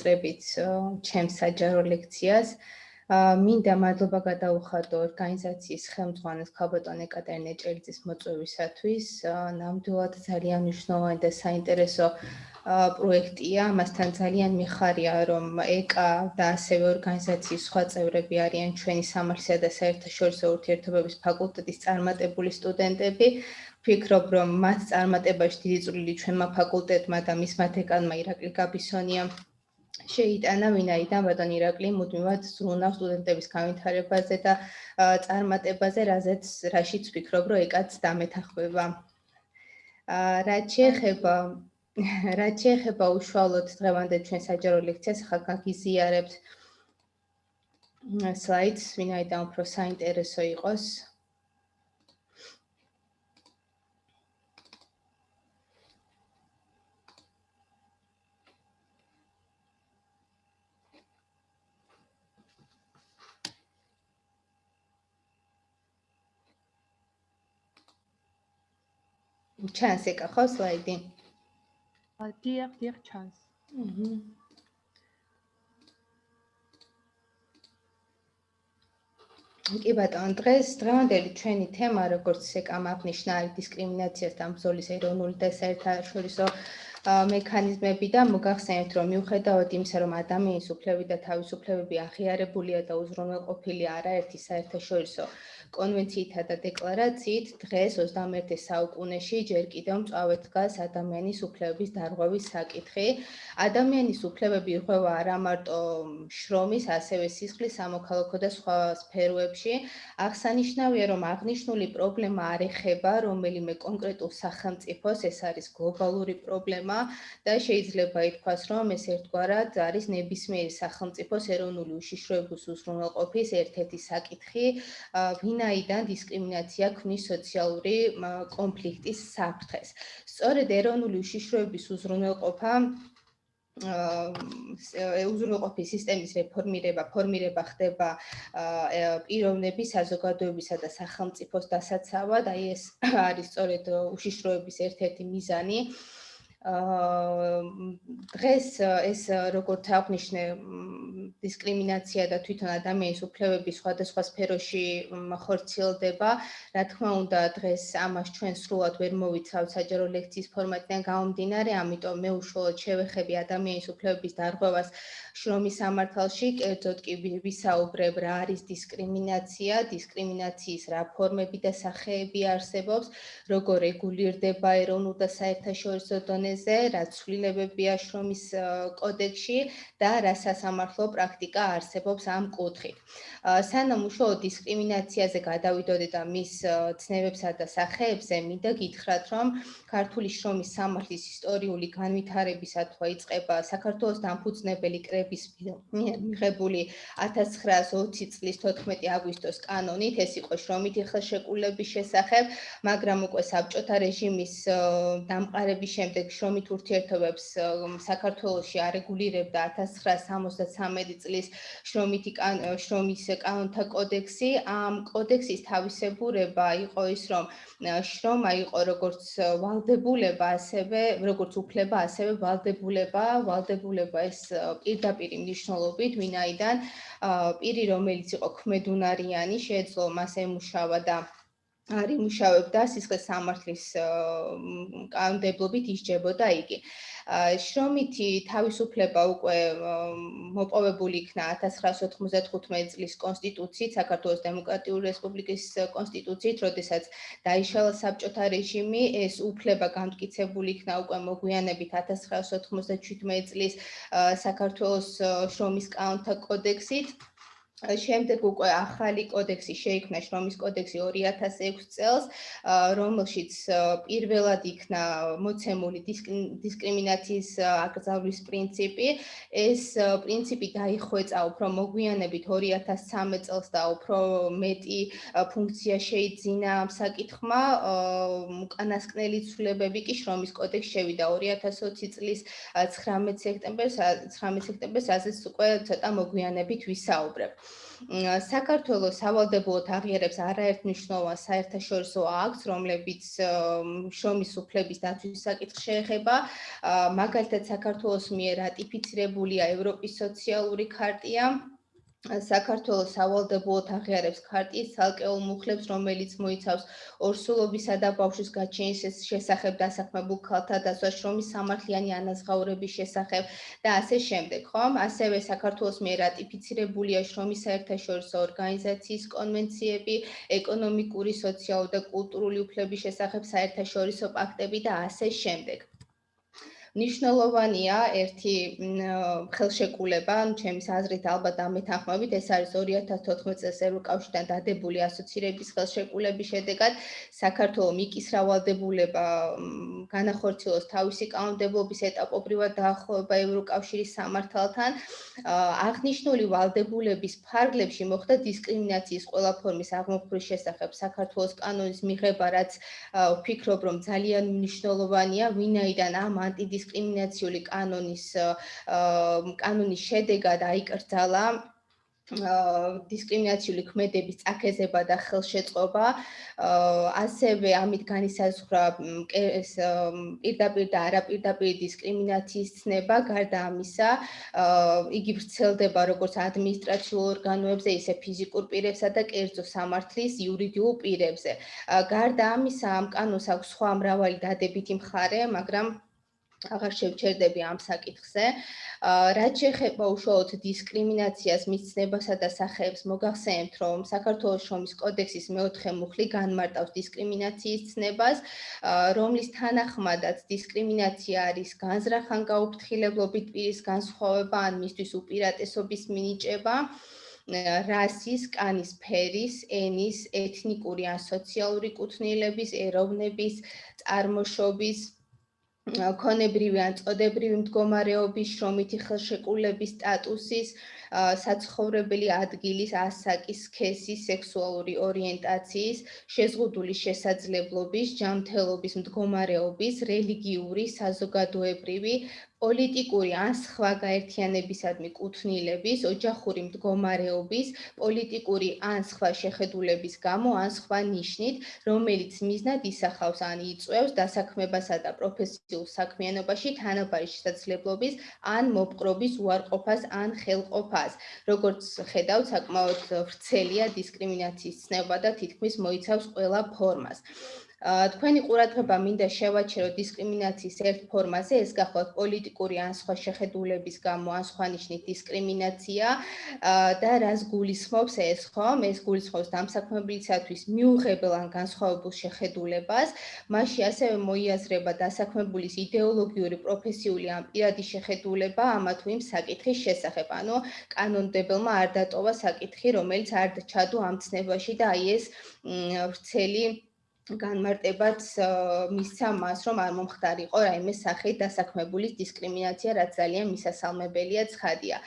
მივიწყებით ჩემს საჯარო ლექციას. მინდა მადლობა გადაუხადო ორგანიზაციის ხელმძღვანელს ქალბატონ ეკატერინე ჭელიძის მოწვევისათვის. ნამდვილად ძალიან მნიშვნელოვანი და საინტერესო პროექტია. მასთან ძალიან მიხარია, რომ ეკა და ასევე ორგანიზაციის სხვა წევრები არიან ჩვენი სამართლისა და საერთაშორისო ურთიერთობების ფაკულტეტის წარმატებული სტუდენტები. ვფიქრობ, რომ მათ წარმატებაში დიდი წვლილი ჩვენმა ფაკულტეტმა და მისმა დეკანმა ირაკლი გაბისონიამ შეიტანა ვინაიდან ბატონ ირაკლი მუდმივად ზრუნავს სტუდენტების განვითარებაზე და წარმატებაზე, რაზეც რაშიც ვფიქრობ, რომ ეკაც დამეთახმება. აა რაც შეეხება რაც შეეხება უშუალოდ დღევანდელ ჩვენ საჯარო ლექციას, ახლა გაგიზიარებთ სლაიდს, ვინაიდან უფრო საინტერესო იყოს. ჩანს ეკა ხო სლაიდი? დიახ, დიახ ჩანს. აჰა. კი ბატონ, დღეს დღევანდელი ჩვენი თემა, როგორც ეკა მაგნიშნა, არის დისკრიმინაციასთან ბრძოლის ეროვნული და საერთაშორისო მექანიზმები და მოგახსენებთ, რომ მიუხედავად იმისა, რომ ადამიანის უფლებები და თავისუფლებები აღიარებულია და უზრუნველყოფილი არაერთი საერთაშორისო კონვენციითა და დეკლარაციით დღეს 21 საუკუნეში ჯერ კიდევ მწვავედ დგას ადამიანის უფლებების დარღვევის საკითხი. ადამიანის უფლებები ირღვევა არა მარტო შრომის, ასევე სისხლის, სამოქალაქო და სხვა სფეროებში. აღსანიშნავია, რომ აღნიშნული პრობლემა არ ეხება რომელიმე კონკრეტულ სახელმწიფოს, ეს არის გლობალური პრობლემა და შეიძლება ითქვას, რომ ეს ერთგვარად არის ნებისმიერი სახელმწიფოს ეროვნული უშიშროების უზრუნველყოფის ერთ-ერთი საკითხი. ვინ ვინაიდან დისკრიმინაცია ქმნის სოციალური კონფლიქტის საფრთხეს. სწორედ ეროვნული უშიშროების უზრუნველყოფა აა უზრუნველყოფის სისტემის რეფორმირება, ფორმირება ხდება პიროვნების, საზოგადოებისა და სახელმწიფოს დასაცავად, აი ეს არის სწორედ უშიშროების ერთ-ერთი მიზანი. აა დღეს ეს როგორც აღნიშნე დისკრიმინაცია და თვითონ ადამიანის უფლებების სხვადასხვა სფეროში ხორციელდება. რა თქმა უნდა, დღეს ამას ჩვენ სრულად ვერ მოვიცავ საჯარო ლექციის ფორმატიდან გამომდინარე, ამიტომ მე უშუალოდ შევეხები ადამიანის უფლებების დარღვევას შრომის სამართალში, კერძოდ კი ვისაუბრებ რა არის დისკრიმინაცია, დისკრიმინაციის რა ფორმები და სახეები არსებობს, როგორ რეგულირდება ეროვნულ და საერთაშორისო დონეზე რაც ცვლილებებია შრომის კოდექსში და რა სასამართლო პრაქტიკა არსებობს ამ კუთხით. სანამ უშუალოდ დისკრიმინაციაზე გადავიდოდე და მის ცნებებსა და სახეებზე, მინდა გითხრათ, რომ ქართული შრომის სამართლის ისტორიული განვითარებისა თუ იწყება საქართველოს დამფუძნებელი კრების მიღებული 1920 წლის 14 აგვისტოს კანონით, ეს იყო შრომითი ხელშეკრულების შესახებ, მაგრამ უკვე საბჭოთა რეჟიმის დამყარების შემდეგ შრომით ურთიერთობებს საქართველოში არეგულირებდა 1973 წლის შრომითი შრომის კანონთა კოდექსი. ამ კოდექსის თავისებურება იყო ის, რომ შრომა იყო როგორც ვალდებულება, ასევე როგორც უფლება, ასევე ვალდებულება, ვალდებულება ეს პირდაპირ მნიშვნელობით, ვინაიდან პირი, რომელიც იყო ქმედუნარიანი, შეეძლო მას ემუშავა და არ იმუშავებდა სისხლის სამართლის კანონმდებლობით ისჯებოდა იგი. შრომითი თავისუფლება უკვე მოპოვებული იქნა 1995 წლის კონსტიტუციით, საქართველოს დემოკრატიული რესპუბლიკის კონსტიტუციით, როდესაც დაიშალა საბჭოთა რეჟიმი, ეს უფლება განმტკიცებული იქნა უკვე მოგვიანებით 1997 წლის საქართველოს შრომის კანონთა კოდექსით. შემდეგ უკვე ახალი კოდექსი შეიქმნა შრომის კოდექსი 2006 წელს, რომელშიც პირველად იქნა მოცემული დისკრიმინაციის აკრძალვის პრინციპი. ეს პრინციპი დაიხვეწა უფრო მოგვიანებით 2013 წელს და უფრო მეტი ფუნქცია შეიძინა ამ საკითხმა. უკანასკნელი ცვლილებები კი შრომის კოდექსში შევიდა 2020 წლის 19 სექტემბერს 19 სექტემბერს, რასაც უკვე ცოტა მოგვიანებით ვისაუბრებ. საქართველოს სავალდებულოდ აღიარებს არაერთნიშნულოვან საერთაშორისო აქტს, რომლებიც შრომის უფლების დაცვის საკითხს შეეხება. მაგალითად, საქართველოს მიერ რატიფიცირებულია ევროპის სოციალური ქარტია, საქართველოს სავალდებულოდ აღიარებს ქარტიის ცალკეულ მუხლებს, რომელიც მოიცავს ორსულობისა და ბავშვის გაჩენის შესახებ დასაქმებულ ქალთა დაცვას, შრომის სამართლიანი ანაზღაურების შესახებ და ასე შემდეგ, ხომ? ასევე საქართველოს მიერ რატიფიცირებულია შრომის საერთაშორისო ორგანიზაციის კონვენციები, ეკონომიკური, სოციალური და კულტურული უფლების შესახებ საერთაშორისო პაქტები და ასე შემდეგ. ნიშნულოვანია ერთი ხელშეკრულება, ჩემის აზრით ალბათ ამეთანხმებით, ეს არის 2014 წელს ევროკავშირთან დადებული ასოცირების ხელშეკრულების შედეგად საქართველოს მიკისრავალდებულება განახორციელოს თავისი კანონმდებლობის ეტაპობრივად დაახლოება ევროკავშირის სამართალთან. აღნიშნული ვალდებულების ფარგლებში მოხდა დისკრიმინაციის ყველა ფორმის აღმოფხვრის შესახებ საქართველოს კანონის მიღება, რაც ვფიქრობ, რომ ძალიან მნიშვნელოვანია, ვინაიდან ამ ანტიდი დისკრიმინაციული კანონის კანონის შედეგად აიკრძალა დისკრიმინაციული ქმედების წაქეზება და ხელშეწყობა. ასევე ამით განისაზღვრა ეს პირდაპირ და არაპირდაპირ დისკრიმინაციის ცნება. გარდა ამისა იგი ვრცელდება როგორც ადმინისტრაციულ ორგანოებზე ისე ფიზიკურ პირებსა და კერძო სამართლის იურიდიულ პირებზე. გარდა ამისა ამ კანონს აქვს სხვა მრავალი დადებითი მხარე მაგრამ აღარ შევჩერდები ამ საკითხზე. რაც შეეხება უშუალოდ დისკრიმინაციას მისცნებასა და სახეებს, მოგახსენებთ, რომ საქართველოს შრომის კოდექსის მეოთხე მუხლი განმარტავს დისკრიმინაციის ცნებას, რომლის თანახმადაც დისკრიმინაცია არის განზრახან გაუფრთხილებლობით პირის განსხვავება ან მისთვის უპირატესობის მინიჭება. რასის, კანის ფერის, ენის, ეთნიკური ან სოციალური კუთვნილების, ეროვნების, წარმოშობის, ქონებრივი ან წოდებრივი მდგომარეობის, შრომითი ხელშეკრულების სტატუსის, საცხოვრებელი ადგილის, ასაკის, სქესის, სექსუალური ორიენტაციის, შეზღუდული შესაძლებლობის, ჯანმრთელობის მდგომარეობის, რელიგიური, საზოგადოებრივი, პოლიტიკური ან სხვა გაერთიანებისადმი კუთვნილების, ოჯახური მდგომარეობის, პოლიტიკური ან სხვა შეხედულების გამო ან სხვა ნიშნით, რომელიც მიზნად ისახავს ან იწვევს დასაქმებასა და პროფესიულ საქმიანობაში თანაბარი შესაძლებლობის ან მოპყრობის უარყოფას ან ხელყოფას. როგორც ხედავთ, საკმაოდ ვრცელია დისკრიმინაციის ცნება და თითქმის მოიცავს ყველა ფორმას. თქვენი ყურადღება მინდა შევაჩერო დისკრიმინაციის ერთ ფორმაზე, ეს გახლავთ პოლიტიკური ან სხვა შეხედულების გამო ან სხვა ნიშნით დისკრიმინაცია და რას გულისხმობს ეს, ხომ? ეს გულისხმობს დამსაქმებელისათვის მიუღებელ ან განსხვავებულ შეხედულებას, მასში ასევე მოიაზრება დასაქმებულის იდეოლოგიური, პროფესიული ან პირადი შეხედულება ამა თუ იმ საკითხის შესახებ. ანუ კანონმდებელმა არ დატოვა საკითხი, რომელიც არ ჩადო ამ ცნებაში და აი ეს ვრცელი განმარტებაც მისცა მას, რომ არ მომხდარიყო რაიმე სახით დასაქმებულის დისკრიმინაცია, რაც ძალიან მისასალმებელია ცხადია.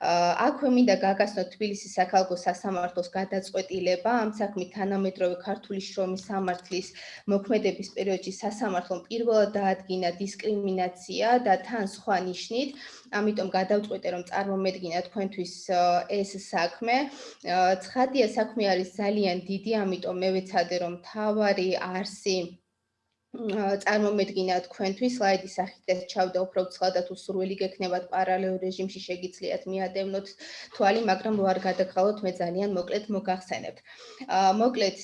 აქვე მინდა გაგასწროთ თბილისის საქალაქო სასამართლოს გადაწყვეტილება ამ საქმით თანამედროვე ქართული შრომის სამართლის მოქმედების პერიოდში სასამართლომ პირველად დაადგინა დისკრიმინაცია და თან სხვა ნიშნით ამიტომ გადავწყვეტე რომ წარმომედგინა თქვენთვის ეს საქმე. ცხადია საქმე არის ძალიან დიდი, ამიტომ მე ვეცადე რომ თავარი არსი წარმომედგინა თქვენთვის სლაიდის სახით ჩავდა უფრო ცხადად თუ სურვილი გექნებათ პარალელურ რეჟიმში შეგიძლიათ მიადევნოთ თვალი, მაგრამ რო არ გადაგხალოთ მე ძალიან მოკლედ მოგახსენებთ. მოკლედ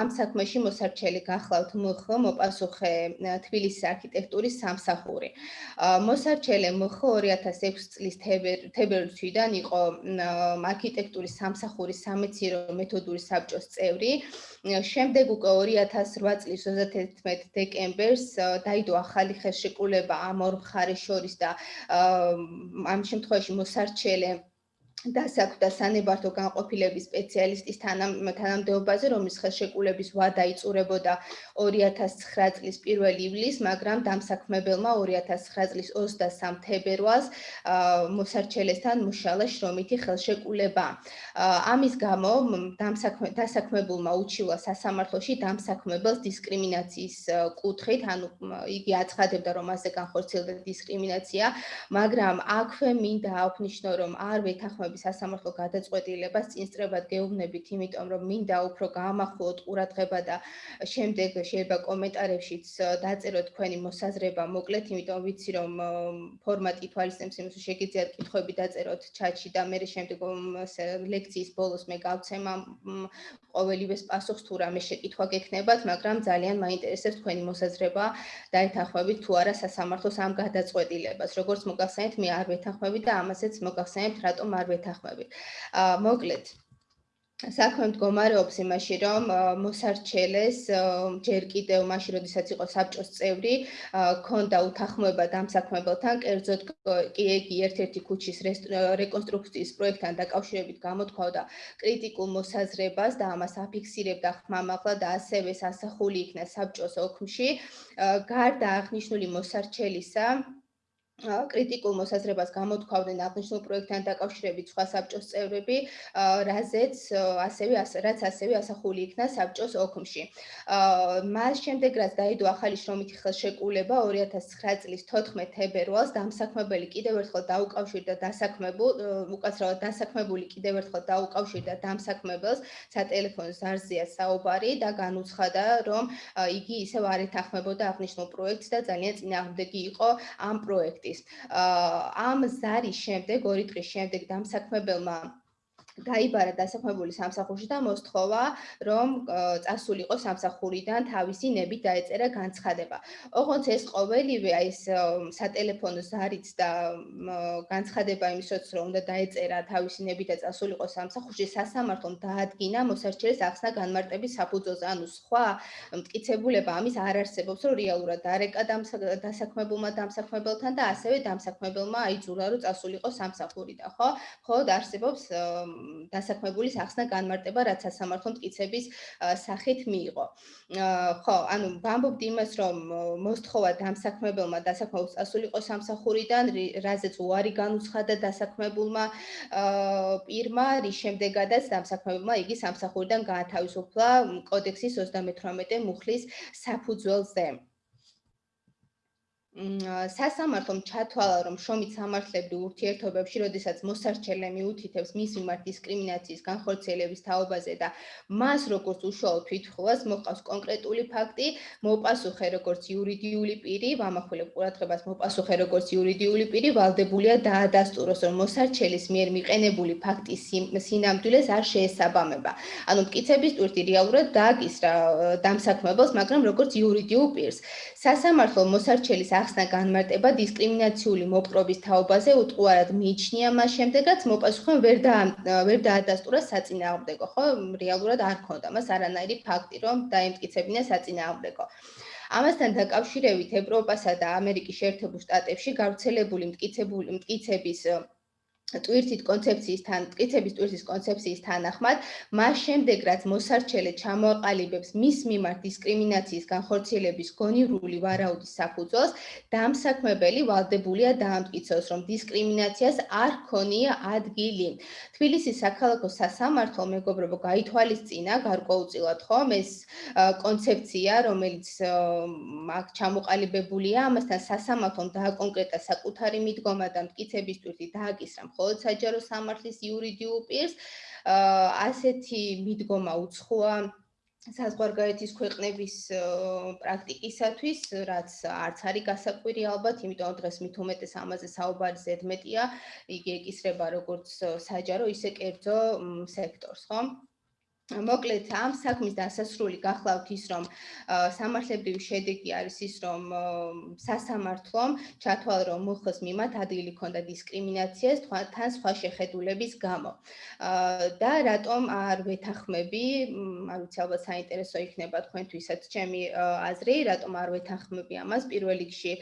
ამ საქმეში მოსარჩელი გახლავთ მխ მოპასუხე თბილისის არქიტექტურის სამსახური. მოსარჩელე მխ 2006 წლის თებერვლიდან იყო არქიტექტურის სამსახურის სამეცნიერო მეთოდური საბჭოს წევრი. შემდეგ უკვე 2008 წლის 31 დეკემბერს დაიდო ახალი ხელშეკრულება ამ ორ მხარეს შორის და ამ შემთხვევაში მოსარჩელე დასაკვდა სანებართო განყოფილების სპეციალისტის თანამდებობაზე, რომლის ხელშეკრულების ვადა იწურებოდა 2009 წლის 1 ივლისს, მაგრამ დამსაქმებელმა 2009 წლის 23 თებერვალს მოსარჩელესთან მუშალა შრომითი ხელშეკრულება. ამის გამო დამსაქმებულმა უჩივა სასამართლოში დამსაქმებელს დისკრიმინაციის კუთხით, ანუ იგი აცხადებდა, რომ ასე განხორციელდა დისკრიმინაცია, მაგრამ აქვე მინდა აღვნიშნო, რომ არ ვეთანხმებ დასაქმების სასამართლო გადაწყვეტილებას წინსწრებად გეუბნებით, იმიტომ რომ მინდა უფრო გაამახვილოთ ყურადღება და შემდეგ შეიძლება კომენტარებშიც დაწეროთ თქვენი მოსაზრება, მოკლედ, იმიტომ ვიცი რომ ფორმატი თვალისწინებს იმას, რომ შეგიძლიათ კითხვები დაწეროთ ჩატში და მე შემდეგ ლექციის ბოლოს მე გავცემა ყოველივეს პასუხს თუ რამე შეკითხვა გექნებათ, მაგრამ ძალიან მაინტერესებს თქვენი მოსაზრება დაეთანხმებით თუ არა სასამართლოს ამ გადაწყვეტილებას. როგორც მოგახსენეთ, მე არ ვეთანხმები და ამასაც მოგახსენებთ, რატომ არ ვეთანხმები. აა მოკლედ საქმე მდგომარეობს იმაში, რომ მოსარჩელეს ჯერ კიდევ მაშინ, როდესაც იყო საბჭოს წევრი, ქონდა უთანხმოება დამსაქმებელთან, კერძოდ კი ეგი ერთ-ერთი ქუჩის რეკონსტრუქციის პროექტთან დაკავშირებით გამოთქვაოდა კრიტიკულ მოსაზრებას და ამას აფიქსირებდა ხმამაღლა და ასევე სასახული იქნა საბჭოს ოქმში. გარდა აღნიშნული მოსარჩელისა, კრიტიკულ მოსაზრებას გამოთქვავდნენ აღნიშნულ პროექტთან დაკავშირებით სხვა საბჭოს წევრები, რაზეც ასევე რაც ასევე ასახული იქნა საბჭოს ოქმში. მას შემდეგ რაც დაიდო ახალი შრომითი ხელშეკრულება 2009 წლის 14 თებერვალს დამსაქმებელი კიდევ ერთხელ დაუკავშირდა დასაქმებულ უკაცრავად დასაქმებული კიდევ ერთხელ დაუკავშირდა დამსაქმებელს სატელეფონო ზარზია საუბარი და განუცხადა რომ იგი ისევ არ ეთანხმებოდა აღნიშნულ პროექტს და ძალიან წინააღმდეგი იყო ამ პროექტის პროექტის. ამ ზარის შემდეგ, ორი დღის შემდეგ დამსაქმებელმა გაიბარა დასაქმებული სამსახურში და მოსთხოვა, რომ წასულიყო სამსახურიდან თავისი ნებით დაეწერა განცხადება. ოღონდ ეს ყოველივე აი ეს სატელეფონო ზარიც და განცხადება იმის როც რომ უნდა დაეწერა თავისი ნებით და წასულიყო სამსახურში სასამართლომ დაადგინა მოსარჩელის ახსნა განმარტების საფუძველზე. ანუ სხვა მტკიცებულება ამის არ არსებობს, რომ რეალურად დარეკა დასაქმებულმა დამსაქმებელთან და ასევე დამსაქმებელმა აიძულა რომ წასულიყო სამსახურიდან, ხო? ხოლოდ არსებობს დასაქმებულის ახსნა განმარტება, რაც სასამართლო მტკიცების სახით მიიღო. ხო, ანუ ვამბობდი იმას, რომ მოსთხოვა დამსაქმებელმა დასაქმებულს წასულიყო სამსახურიდან, რაზეც უარი განუცხადა დასაქმებულმა პირმა, რის შემდეგადაც დამსაქმებელმა იგი სამსახურიდან გაათავისუფლა კოდექსის 38 მუხლის საფუძველზე. სასამართლომ ჩათვალა, რომ შრომით სამართლებრივ ურთიერთობებში, როდესაც მოსარჩელე მიუთითებს მის მიმართ დისკრიმინაციის განხორციელების თაობაზე და მას როგორც უშუალო თვითმხილვას მოყავს კონკრეტული ფაქტი, მოპასუხე როგორც იურიდიული პირი, ვამახვილებ ყურადღებას მოპასუხე როგორც იურიდიული პირი, ვალდებულია დაადასტუროს, რომ მოსარჩელის მიერ მიყენებული ფაქტის სინამდვილეს არ შეესაბამება. ანუ მკიცების ტვირთი რეალურად დააკისრა დამსაქმებელს, მაგრამ როგორც იურიდიულ პირს. სასამართლო მოსარჩელის ახსნა განმარტება დისკრიმინაციული მოპყრობის თაობაზე უტყუარად მიიჩნია მას შემდეგაც მოპასუხემ ვერ და ვერ დაადასტურა საწინააღმდეგო ხო? რეალურად არ ქონდა მას არანაირი ფაქტი რომ დაემტკიცებინა საწინააღმდეგო. ამასთან დაკავშირებით ევროპასა და ამერიკის შეერთებულ შტატებში გავრცელებული მტკიცებული მტკიცების ტვირთით კონცეფციისთან, ტკიცების ტვირთის კონცეფციის თანახმად, მას შემდეგ რაც მოსარჩელე ჩამოაყალიბებს მის მიმართ დისკრიმინაციის განხორციელების გონივრული ვარაუდის საფუძველს, დამსაქმებელი ვალდებულია დაამტკიცოს, რომ დისკრიმინაციას არ ქონია ადგილი. თბილისის საქალაქო სასამართლო მეგობრებო გაითვალისწინა გარკვეულწილად ხომ ეს კონცეფცია, რომელიც აქ ჩამოყალიბებულია, ამასთან სასამართლომ დააკონკრეტა საკუთარი მიდგომა და მტკიცების ტვირთი დააკისრა მხოლოდ საჯარო სამართლის იურიდიულ პირს ასეთი მიდგომა უცხოა საზღვარგარეთის ქვეყნების პრაქტიკისათვის, რაც არც არის გასაკვირი ალბათ, იმიტომ რომ დღეს მით უმეტეს ამაზე საუბარი ზედმეტია, იგი ეკისრება როგორც საჯარო, ისე კერძო სექტორს, ხო? მოკლედ ამ საქმის დასასრული გახლავთ ის რომ სამართლებრივი შედეგი არის ის რომ სასამართლომ ჩათვალა რომ მოხოს მიმართ ადგილი ქონდა დისკრიმინაციას თან სხვა შეხედულების გამო. და რატომ არ ვეთახმები არ ვიცი ალბათ საინტერესო იქნება თქვენთვისაც ჩემი აზრი რატომ არ ვეთახმები ამას? პირველ რიგში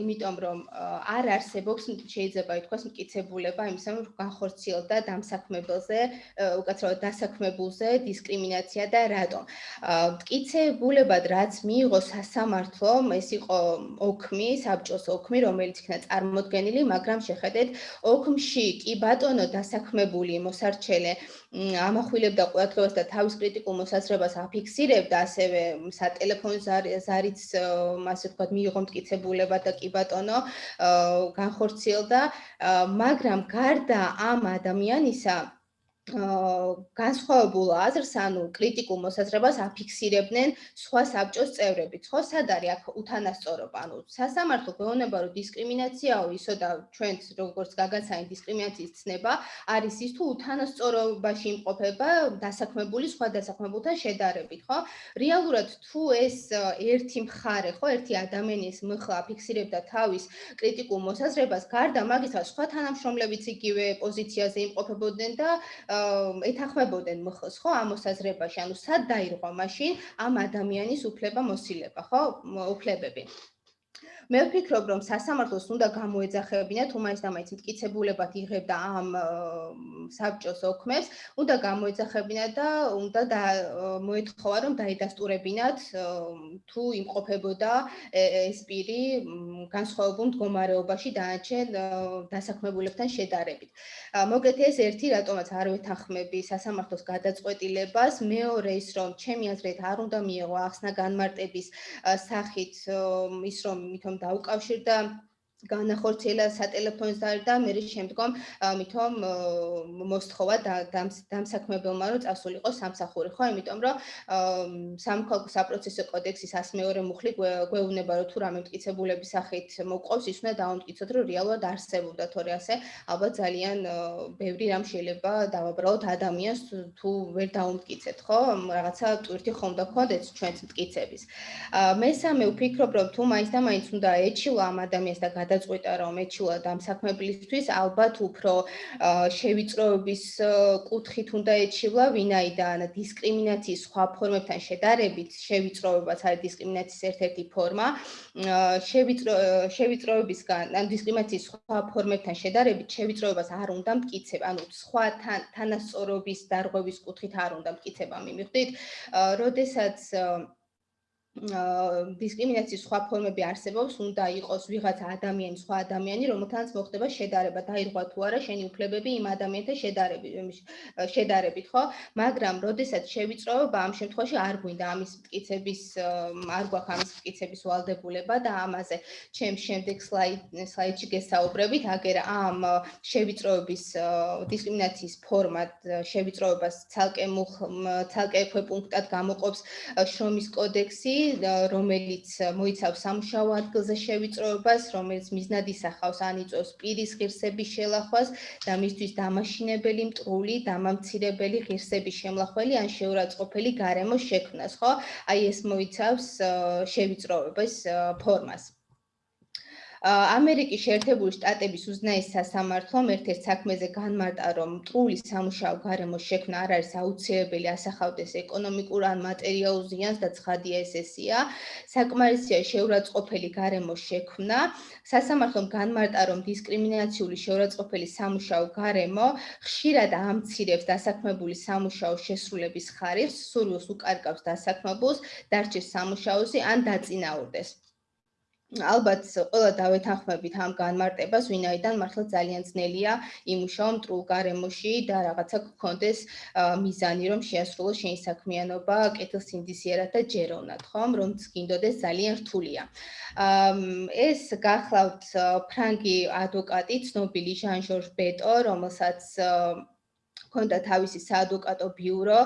იმიტომ რომ არ არსებობს შეიძლება ითქვას მკიცებულება იმისა რომ განხორციელდა დამსაქმებელზე უკაცრავად დასაქმებელ განსხვავებულზე დისკრიმინაცია და რატომ. მტკიცებულებად რაც მიიღო სასამართლომ, ეს იყო ოქმი, საბჭოს ოქმი, რომელიც იქნა წარმოქმნილი, მაგრამ შეხედეთ, ოქმში კი ბატონო დასაქმებული მოსარჩელე ამახვილებდა ყურადღებას და თავის კრიტიკულ მოსაზრებას აფიქსირებდა, ასევე სატელეფონო ზარიც, ასე ვთქვათ, მიიღო მტკიცებულება და კი ბატონო განხორციელდა, მაგრამ გარდა ამ ადამიანისა განსხვავებულ აზრს, ანუ კრიტიკულ მოსაზრებას აფიქსირებდნენ სხვა საბჭოს წევრები. ხო, სად არის აქ უთანასწორობა? ანუ სასამართლო გვეუბნება, რომ დისკრიმინაციაო ისო და ჩვენც როგორც გაგაცანი დისკრიმინაციის ცნება არის ის თუ უთანასწორობაში იმყოფება დასაქმებული სხვა დასაქმებულთან შედარებით, ხო? რეალურად თუ ეს ერთი მხარე, ხო, ერთი ადამიანის მხლა აფიქსირებდა თავის კრიტიკულ მოსაზრებას, გარდა მაგისა სხვა თანამშრომლებიც იგივე პოზიციაზე იმყოფებოდნენ და ეთანხმებოდნენ მხოლოდ ხო ამ მოსაზრებაში, ანუ სად დაირღვა მაშინ ამ ადამიანის უფლება მოსილება, ხო? უფლებები. მე ვფიქრობ, რომ სასამართლოს უნდა გამოეძახებინა თუ მაინც და მაინც მტკიცებულებად იღებდა ამ საბჭოს ოქმებს, უნდა გამოეძახებინა და უნდა მოეთხოვა, რომ დაიდასტურებინათ თუ იმყოფებოდა ეს პირი განსხვავებულ მდგომარეობაში დანარჩენ დასაქმებულებთან შედარებით. მოგეთ ეს ერთი რატომაც არ ვეთანხმები სასამართლოს გადაწყვეტილებას, მეორე ის რომ ჩემი აზრით არ უნდა მიიღო ახსნა განმარტების სახით ის რომ მithom დაუკავშირდა განახორციელა სატელეფონო ზარი და მე შემდგომ მithom მოსთხოვა დამსაქმებელმა რომ წასულიყო სამსახური. ხო იმიტომ რომ სამხალხო საპროცესო კოდექსის 102 მუხლი გვეუბნება რომ თუ რამე მტკიცებულების სახით მოყავს ის უნდა დაუნტკიცოთ რომ რეალურად არსებობდა. თორე ასე ალბათ ძალიან ბევრი რამ შეიძლება დავაბრალოთ ადამიანს თუ ვერ დაუნტკიცეთ ხო? რაღაცა ტვირთი ხომ და ქონდეთ ჩვენც მტკიცების. მესამე ვფიქრობ რომ თუ მაინც და მაინც უნდა ეჩილა ამ ადამიანს და გადაწყვეტა რომ ეჩილა დამსაქმებლისთვის. ალბათ უფრო შევიწროების კუთხით უნდა ეჩილა ვინაიდან დისკრიმინაციის სხვა ფორმებთან შედარებით შევიწროებაც არის დისკრიმინაციის ერთ-ერთი ფორმა შევიწრო შევიწროებისგან ან დისკრიმინაციის სხვა ფორმებთან შედარებით შევიწროებას არ უნდა მტკიცება ანუ სხვა თანასწორობის დარღვევის კუთხით არ უნდა მტკიცება მიმიღდით როდესაც დისკრიმინაციის სხვა ფორმები არსებობს, უნდა იყოს ვიღაცა ადამიანი, სხვა ადამიანი, რომელთანაც მოხდება შედარება, დაირღვა თუ არა შენი უფლებები იმ ადამიანთან შედარებით, შედარებით, ხო? მაგრამ როდესაც შევიწროებ, ამ შემთხვევაში არ გვინდა ამის მტკიცების, არ გვაქვს ამის მტკიცების ვალდებულება და ამაზე ჩემ შემდეგ სლაიდ სლაიდში გესაუბრებით, აგერ ამ შევიწროების დისკრიმინაციის ფორმად შევიწროებას ცალკე ცალკე პუნქტად გამოყოფს შრომის კოდექსი რომელიც მოიცავს სამუშაო ადგილზე შევიწროებას, რომელიც მიზნად ისახავს ანიწოს პირის ღირსების შელახვას და მისთვის დამაშინებელი მტრული, დამამცირებელი ღირსების შემლახველი ან შეურაცხყოფელი გარემოს შექმნას, ხო? აი ეს მოიცავს შევიწროებას ფორმას. ამერიკის შეერთებული შტატების უზნაის სასამართლომ ერთ-ერთ საქმეზე განმარტა, რომ მტრული სამუშაო გარემოს შექმნა არ არის აუცილებელი ასახავდეს ეკონომიკურ ან მატერიალურ ზიანს და ცხადია ეს ესია. საკმარისია შეურაცხყოფელი გარემოს შექმნა. სასამართლომ განმარტა, რომ დისკრიმინაციული შეურაცხყოფელი სამუშაო გარემო ხშირად ამცირებს დასაქმებული სამუშაო შესრულების ხარისხს, სურვილს უკარგავს დასაქმებულს, დარჩეს სამუშაოზე ან დაწინაურდეს. ალბათ ყველა დავეთანხმებით ამ განმარტებას, ვინაიდან მართლა ძალიან ძნელია იმუშაო მტრულ გარემოში და რაღაცა გქონდეს მიზანი, რომ შეასრულოს შენი საქმიანობა კეთილსინდისიერად და ჯეროვნად, ხომ? რომ გინდოდეს ძალიან რთულია. ეს გახლავთ ფრანგი ადვოკატი, ცნობილი ჟან-ჟორჟ ბეტო, რომელსაც ჰქონდა თავისი საადვოკატო ბიურო,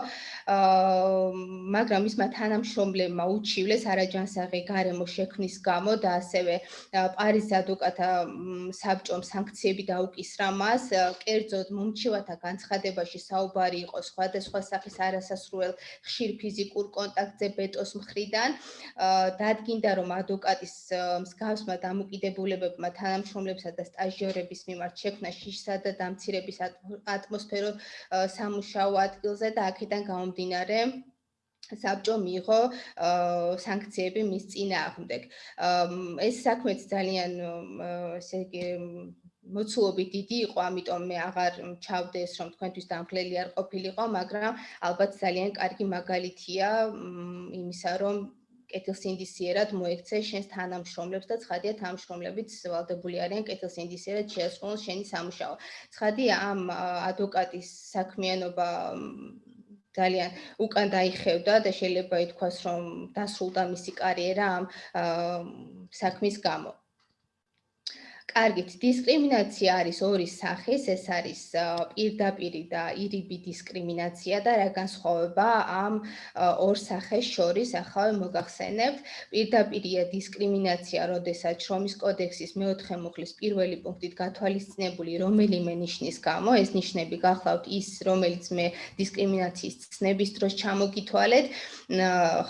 აა მაგრამ ისმა თანამშრომლებმა უჩივლეს არაჯანსაღი გარემო შექმნის გამო და ასევე პარიზ ადვოკატა საბჭომ სანქციები დაუკისრა მას. კერძოდ მომჩივათა განცხადებაში საუბარი იყო სხვადასხვა სახის არასასრუელ ხშირ ფიზიკურ კონტაქტზე ბეტოს მხრიდან. დადგინდა რომ ადვოკატის მსგავსმა დამოკიდებულებებმა თანამშრომლებსა და სტაჟიორების მიმართ შექმნა შიშსა და დამცირების ატმოსფერო სამუშაო ადგილზე და აქედან გამომდინარე საბჭო მიიღო სანქციები მის წინააღმდეგ. ეს საქმეც ძალიან ესე იგი მოცულობი დიდი იყო, ამიტომ მე აღარ ჩავდე ეს რომ თქვენთვის დამხლელი არ ყოფილიყო, მაგრამ ალბათ ძალიან კარგი მაგალითია იმისა, რომ კეთილსინდისიერად მოექცე შენს თანამშრომლებს და ცხადია თანამშრომლებიც ვალდებული არიან კეთილსინდისიერად შეასრულონ შენი სამუშაო. ცხადია ამ ადვოკატის საქმიანობა ძალიან უკან დაიხევდა და შეიძლება ითქვას რომ დასრულდა მისი კარიერა ამ საქმის გამო. კარგით, დისკრიმინაცია არის ორი სახის, ეს არის პირდაპირი და ირიბი დისკრიმინაცია და რა განსხვავება ამ ორ სახეს შორის, ახლა მოგახსენებთ. პირდაპირია დისკრიმინაცია, როდესაც შრომის კოდექსის მეოთხე მუხლის პირველი პუნქტით გათვალისწინებული რომელიმე ნიშნის გამო, ეს ნიშნები გახლავთ ის, რომელიც მე დისკრიმინაციის ცნების დროს ჩამოგითვალეთ,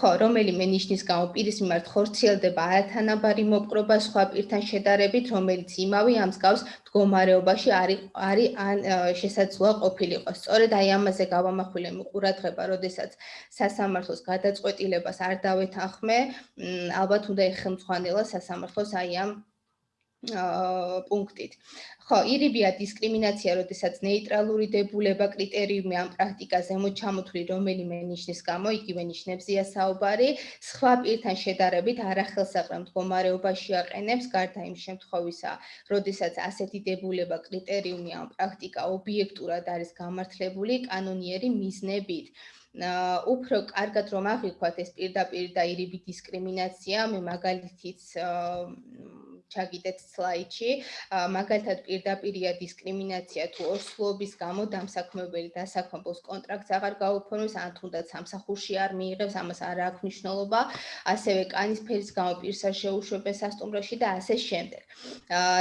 ხო, რომელიმე ნიშნის გამო პირის მიმართ ხორციელდება არათანაბარი მოპყრობა სხვა პირთან შედარებით, რომელიც იმავე ამ მსგავს მდგომარეობაში არის არის ან შესაძლოა ყოფილიყო. სწორედ აი ამაზე გავამახვილე მიყურადღება, როდესაც სასამართლოს გადაწყვეტილებას არ დავეთანხმე, ალბათ უნდა ეხელმძღვანელა სასამართლოს აი ამ პუნქტით. ხო, ირიბია დისკრიმინაცია, როდესაც ნეიტრალური დებულება კრიტერიუმი ამ პრაქტიკაზე მოჩამოთვლი რომელიმე ნიშნის გამო, იგივე ნიშნებზია საუბარი, სხვა პირთან შედარებით არახელსაყრელ მდგომარეობაში აყენებს გარდა იმ შემთხვევისა, როდესაც ასეთი დებულება კრიტერიუმი ამ პრაქტიკა ობიექტურად არის გამართლებული კანონიერი მიზნებით. აა უფრო კარგად რომ აღიქვათ ეს პირდაპირ და ირიბი დისკრიმინაცია, მე მაგალითიც ჩაგიდეთ სლაიდში. მაგალითად პირდაპირია დისკრიმინაცია თუ ოსლობის გამო დამსაქმებელი დასაქმებულს კონტრაქტს აღარ გაუფორმებს ან თუნდაც სამსახურში არ მიიღებს, ამას არ აქვს მნიშვნელობა. ასევე კანის ფერის გამო პირს არ შეუშვებს სასტუმროში და ასე შემდეგ.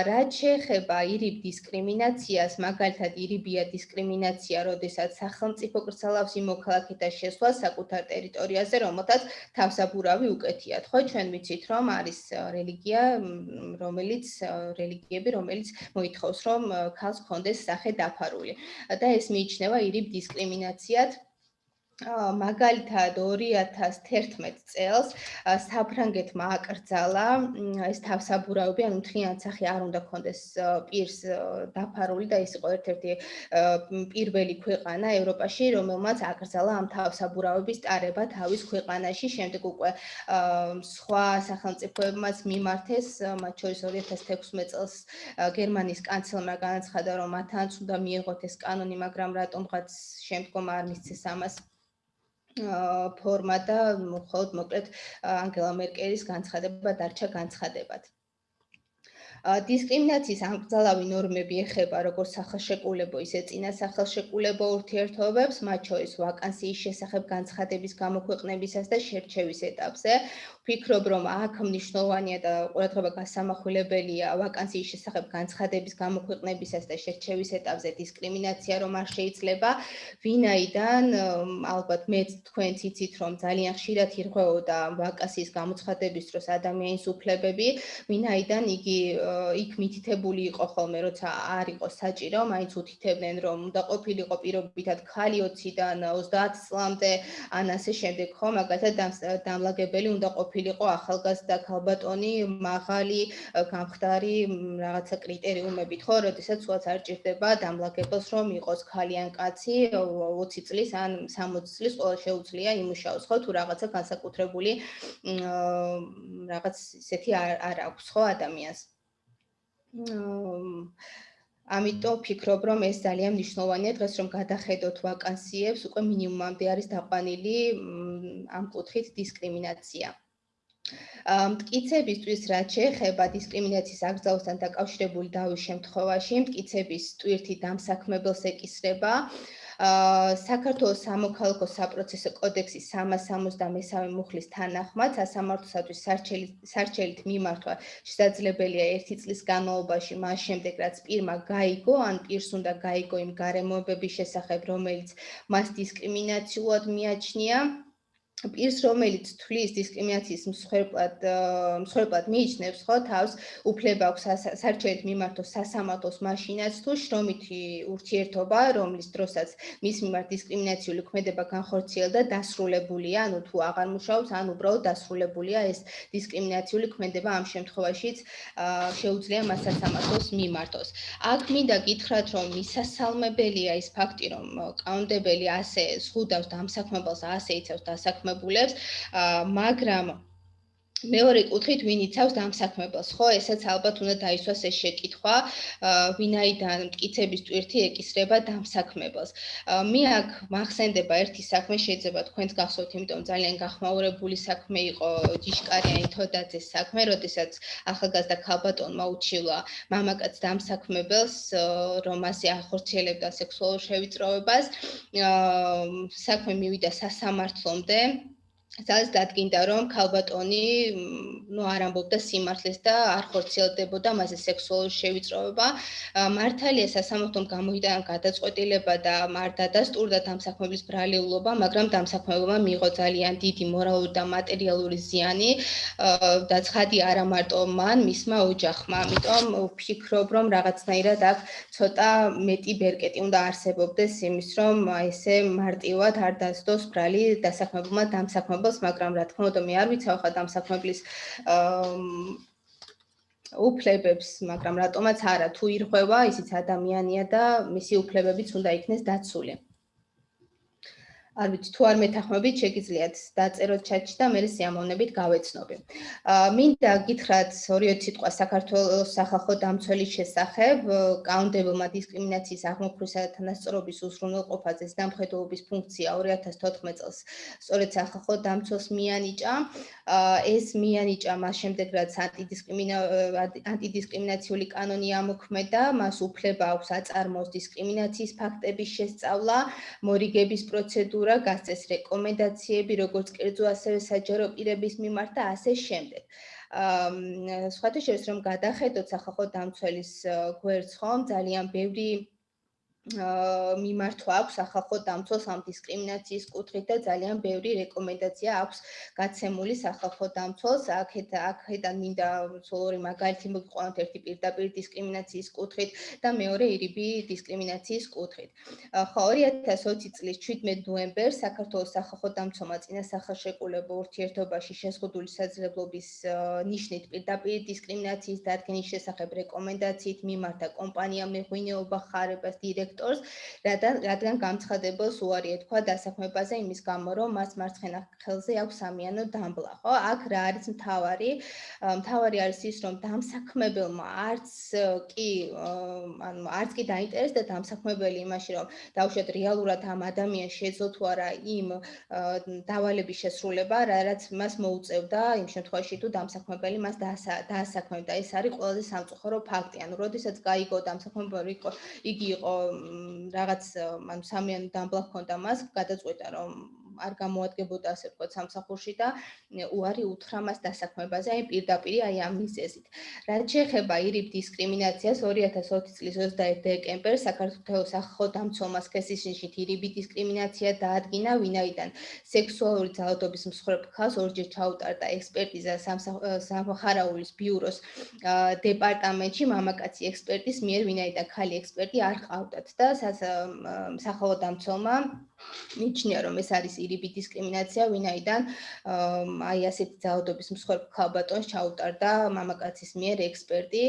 რაც შეეხება ირიბ დისკრიმინაციას, მაგალითად ირიბია დისკრიმინაცია, როდესაც სახელმწიფო კრცალავს იმ მოქალაქეთა შესვლა საკუთარ ტერიტორიაზე, რომელთაც თავსაბურავი უკეთიათ. ხო, ჩვენ ვიცით, რომ არის რელიგია, რომელიც რელიგიები, რომელიც მოითხოვს, რომ ქალს კონდეს სახე დაფარული. და ეს მიიჩნევა ირიბ დისკრიმინაციად. მაგალითად 2011 წელს საფრანგეთმა აკრძალა ეს თავსაბურავები, ანუ მთლიანად სახე არ უნდა კონდეს პირს დაფარული და ის იყო ერთ-ერთი პირველი ქვეყანა ევროპაში, რომელმაც აკრძალა ამ თავსაბურავების ტარება თავის ქვეყანაში, შემდეგ უკვე სხვა სახელმწიფოებმაც მიმართეს, მათ შორის 2016 წელს გერმანიის კანცლერმა განაცხადა, რომ მათაც უნდა მიიღოთ ეს კანონი, მაგრამ რატომღაც შემდგომ არ მისცეს ამას ფორმა და მხოლოდ მოკლედ ანგელა მერკელის განცხადება დარჩა განცხადებად. დისკრიმინაციის ანგზალავი ნორმები ეხება როგორც სახელშეკრულებო, ისე წინა სახელშეკრულებო ურთიერთობებს, მათ შორის ვაკანსიის შესახებ განცხადების გამოქვეყნებისას და შერჩევის ეტაპზე. ვფიქრობ, რომ აქ მნიშვნელოვანია და ყურადღება გასამახვილებელია ვაკანსიის შესახებ განცხადების გამოქვეყნებისას და შერჩევის ეტაპზე დისკრიმინაცია რომ არ შეიძლება. ვინაიდან ალბათ მე თქვენ ციცით, რომ ძალიან ხშირად ირღვეოდა ვაკანსიის გამოცხადების დროს ადამიანის უფლებები, ვინაიდან იგი იქ მითითებული იყო ხოლმე, როცა არ იყო საჭირო, მაინც უთითებდნენ, რომ უნდა ყოფილიყო პირობითად ხალი 20-დან 30 წლამდე, ან ასე შემდეგ, ხო, მაგალითად დამლაგებელი უნდა ყოფილიყო ახალგაზრდა ქალბატონი, მაღალი, გამხდარი რაღაცა კრიტერიუმებით, ხო, როდესაც უაც არ ჭირდება დამლაგებელს, რომ იყოს ხალი ან კაცი 20 წლის ან 60 წლის ყოველ შეუძლია იმუშაოს, ხო, თუ რაღაცა განსაკუთრებული რაღაც ისეთი არ არ აქვს, ხო, ადამიანს. ამიტომ ფიქრობ, რომ ეს ძალიან მნიშვნელოვანია დღეს რომ გადახედოთ ვაკანსიებს, უკვე მინიმუმამდე არის დაყვანილი ამ კუთხით დისკრიმინაცია. მტკიცებისთვის რაც შეეხება დისკრიმინაციის აკრძალვასთან დაკავშირებული დავის შემთხვევაში, მტკიცების ტვირთი დამსაქმებელს ეკისრება. საქართველოს სამოქალაქო საპროცესო კოდექსის 363 მუხლის თანახმად სასამართლოსათვის სარჩელით მიმართვა შესაძლებელია 1 წლის განმავლობაში მას შემდეგ რაც პირმა გაიგო ან პირს უნდა გაიგო იმ გარემოებების შესახებ რომელიც მას დისკრიმინაციულად მიაჩნია პირს რომელიც თვლის დისკრიმინაციის მსხვერპლად მსხვერპლად მიიჩნევს ხო თავს უფლება აქვს საერთოდ მიმართოს სასამართლოს მაშინაც თუ შრომითი ურთიერთობა რომლის დროსაც მის მიმართ დისკრიმინაციული ქმედება განხორციელდა დასრულებულია ანუ თუ აღარ მუშაობს ან უბრალოდ დასრულებულია ეს დისკრიმინაციული ქმედება ამ შემთხვევაშიც შეუძლია მას სასამართლოს მიმართოს. აქ მინდა გითხრათ რომ მისასალმებელია ის ფაქტი რომ კანონდებელი ასე ზღუდავს დამსაქმებელს ასე იცავს დასაქმებელს დამსაქმებულებს, მაგრამ მეორე კუთხით ვინ იცავს დამსაქმებელს, ხო? ესაც ალბათ უნდა დაისვას ეს შეკითხვა, ვინაიდან მტკიცების ტვირთი ეკისრება დამსაქმებელს. მე აქ მახსენდება ერთი საქმე, შეიძლება თქვენს გახსოვთ, იმიტომ ძალიან გახმაურებული საქმე იყო ჯიშკარიანი თოდაძეს საქმე, როდესაც ახალგაზრდა ქალბატონმა უჩივლა მამაკაც დამსაქმებელს, რომ ასე ახორციელებდა სექსუალურ შევიწროებას. საქმე მივიდა სასამართლომდე. სადაც დადგინდა რომ ქალბატონი ნუ არ ამბობდა სიმართლეს და არ ხორციელდებოდა მასე სექსუალური შევიწროება. მართალია სასამართლომ გამოიტანა გადაწყვეტილება და არ დადასტურდა დამსაქმებლის ბრალეულობა მაგრამ დამსაქმებმა მიიღო ძალიან დიდი მორალური და მატერიალური ზიანი. და ცხადი არა მარტო მან მისმა ოჯახმა. ამიტომ ვფიქრობ რომ რაღაცნაირად აქ ცოტა მეტი ბერკეტი უნდა არსებობდეს იმის რომ ესე მარტივად არ დასდოს ბრალი დასაქმებულმა დამსაქმებულმა მოსახლეობას, მაგრამ რა თქმა უნდა მე არ ვიცავ ხა დამსაქმებლის უფლებებს, მაგრამ რატომაც არა, თუ ირღვევა, ისიც ადამიანია და მისი უფლებებიც უნდა იქნეს დაცული. არ ვიცი თუ არ მეთანხმებით შეგიძლიათ დაწეროთ ჩატში და მე სიამოვნებით გავეცნობი. აა მინდა გითხრათ ორი სიტყვა საქართველოს სახალხო დამცველის შესახებ, კაუნტებელმა დისკრიმინაციის აღმოფხვრისა და თანასწორობის უზრუნველყოფაზე დამხედრობის ფუნქცია 2014 წელს სწორედ სახალხო დამცველს მიანიჭა. აა ეს მიანიჭა მას შემდეგ რაც ანტიდისკრიმინა ანტიდისკრიმინაციული კანონი ამოქმედა, მას უფლება აქვს აწარმოოს დისკრიმინაციის ფაქტების შესწავლა, მორიგების პროცედურა პროკურა გასცეს რეკომენდაციები როგორც კერძო ასევე საჯარო პირების მიმართ და ასე შემდეგ. აა სხვათა შორის რომ გადახედოთ სახალხო დამცველის გვერდს ხომ ძალიან ბევრი მიმართვა აქვს ახალხო დამცველს ამ დისკრიმინაციის კუთხით და ძალიან ბევრი რეკომენდაცია აქვს გაცემული ახალხო დამცველს აქეთ აქედან მინდა სულ ორი მაგალითი მოგიყვანოთ ერთი პირდაპირ დისკრიმინაციის კუთხით და მეორე ირიბი დისკრიმინაციის კუთხით. ხო 2020 წლის 17 ნოემბერს საქართველოს ახალხო დამცველმა წინა სახელშეკრულებო ურთიერთობაში შეზღუდული საძლებლობის ნიშნით პირდაპირ დისკრიმინაციის დადგენის შესახებ რეკომენდაციით მიმართა კომპანიამ მეღვინეობა ხარებას დირექტ სექტორს, რადგან რადგან გამცხადებელს უარი ეთქვა დასაქმებაზე იმის გამო, რომ მას მარცხენა ხელზე აქვს სამიანო დამბლა, ხო? აქ რა არის მთავარი? მთავარი არის ის, რომ დამსაქმებელმა არც კი ანუ არც კი დაინტერესდა დამსაქმებელი იმაში, რომ დაუშვათ რეალურად ამ ადამიანს შეძლო თუ არა იმ დავალების შესრულება, რაც მას მოუწევდა იმ შემთხვევაში თუ დამსაქმებელი მას დაასაქმებდა. ეს არის ყველაზე სამწუხარო ფაქტი. ანუ, როდესაც გაიგო დამსაქმებელი იყო, იგი იყო რაღაც ანუ სამიანი დამბლა ჰქონდა მას გადაწყვეტა რომ არ გამოადგენბოდა ასე ვთქვათ სამსახურში და უარი უთხრა მას დასაქმებაზე აი პირდაპირ აი ამ მიზეზით. რაც შეეხება ირიბ დისკრიმინაციას 2020 წლის 21 დეკემბერს საქართველოს ახალ დამცველმა სქესისში ირიბი დისკრიმინაცია დაადგინა, ვინაიდან სექსუალური ძალადობის მსხვერპლ ხალხს ორჯერ ჩაუტარდა ექსპერტიზა სამხარაულის ბიუროს დეპარტამენტში მამაკაცი ექსპერტის მიერ, ვინაიდან ხალი ექსპერტი არ ყავდათ და სახალხო დამცველმა მიჩნია რომ ეს არის ირიბი დისკრიმინაცია, ვინაიდან აი ასეთი ძალადობის მსხვერპლ ქალბატონს ჩაუტარდა მამაკაცის მიერ ექსპერტი